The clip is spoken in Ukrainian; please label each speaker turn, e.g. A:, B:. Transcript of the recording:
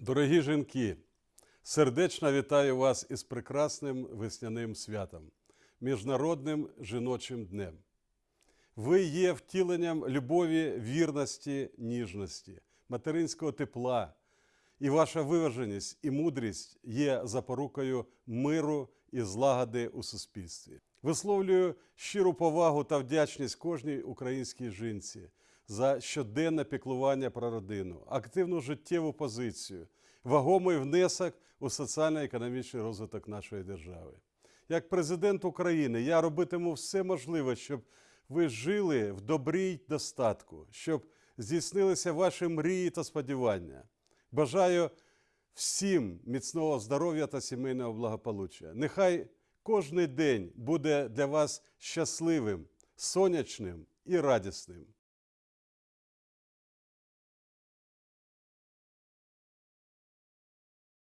A: Дорогі жінки, сердечно вітаю вас із прекрасним весняним святом, Міжнародним жіночим днем. Ви є втіленням любові, вірності, ніжності, материнського тепла, і ваша виваженість і мудрість є запорукою миру і злагоди у суспільстві. Висловлюю щиру повагу та вдячність кожній українській жінці за щоденне піклування про родину, активну життєву позицію, вагомий внесок у соціально-економічний розвиток нашої держави. Як президент України я робитиму все можливе, щоб ви жили в добрій достатку, щоб здійснилися ваші мрії та сподівання. Бажаю всім міцного здоров'я та сімейного благополуччя. Нехай кожний день буде для вас щасливим, сонячним і радісним.